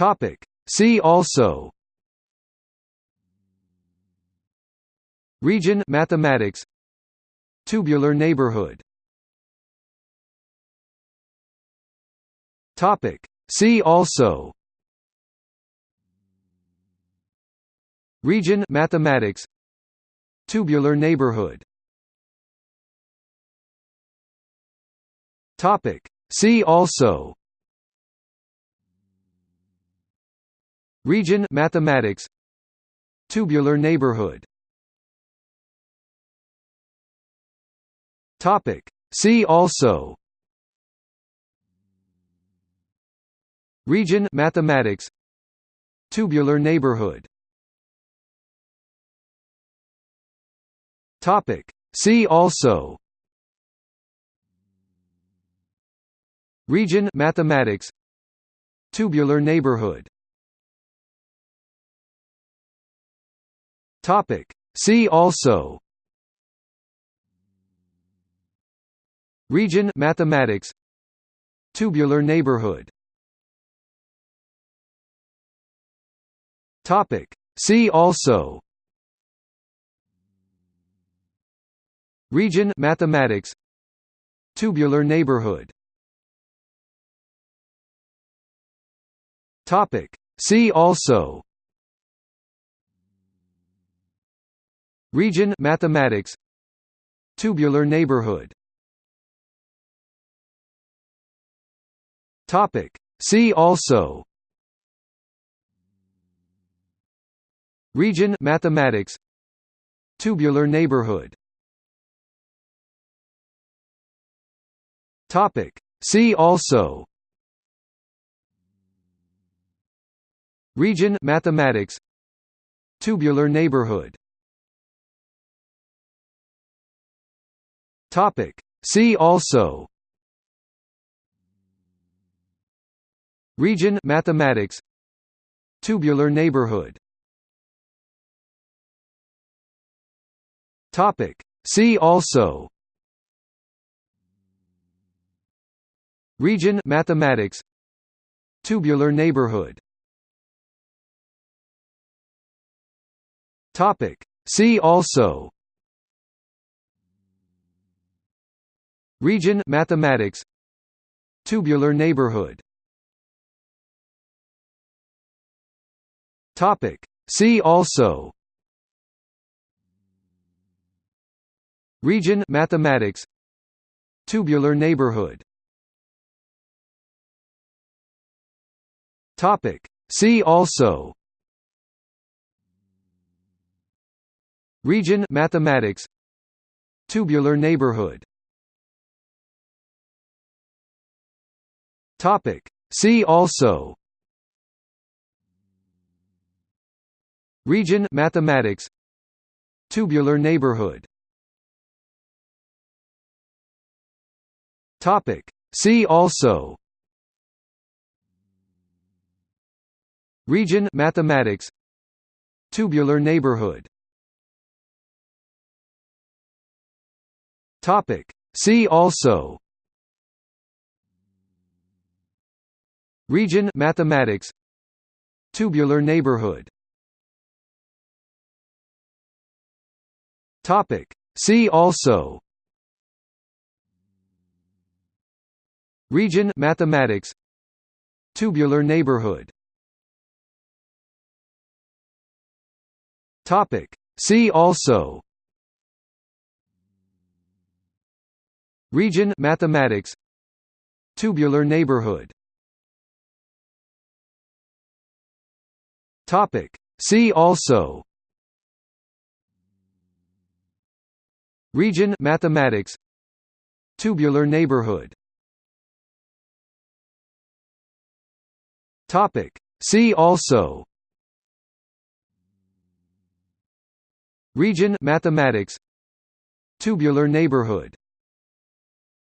Topic. See also Region mathematics Tubular neighborhood Topic See also Region mathematics Tubular neighborhood Topic See also Region mathematics. Tubular neighborhood. Topic. See also. Region mathematics. Tubular neighborhood. Topic. See also. Region mathematics. Tubular neighborhood Topic. See also. Region mathematics. Tubular neighborhood. Topic. See also. Region mathematics. Tubular neighborhood. Topic. See also Region mathematics. Tubular neighborhood. Topic. See also. Region mathematics. Tubular neighborhood. Topic. See also. Region mathematics. Tubular neighborhood Topic. See also. Region mathematics. Tubular neighborhood. Topic. See also. Region mathematics. Tubular neighborhood. Topic. See also Region mathematics. Tubular neighborhood. Topic. See also. Region mathematics. Tubular neighborhood. Topic. See also. Region mathematics. Tubular neighborhood Topic. See also. Region mathematics. Tubular neighborhood. Topic. See also. Region mathematics. Tubular neighborhood. Topic. See also Region mathematics. Tubular neighborhood. Topic. See also. Region mathematics. Tubular neighborhood. Topic. See also. Region mathematics. Tubular neighborhood Topic. See also. Region mathematics. Tubular neighborhood. Topic. See also. Region mathematics. Tubular neighborhood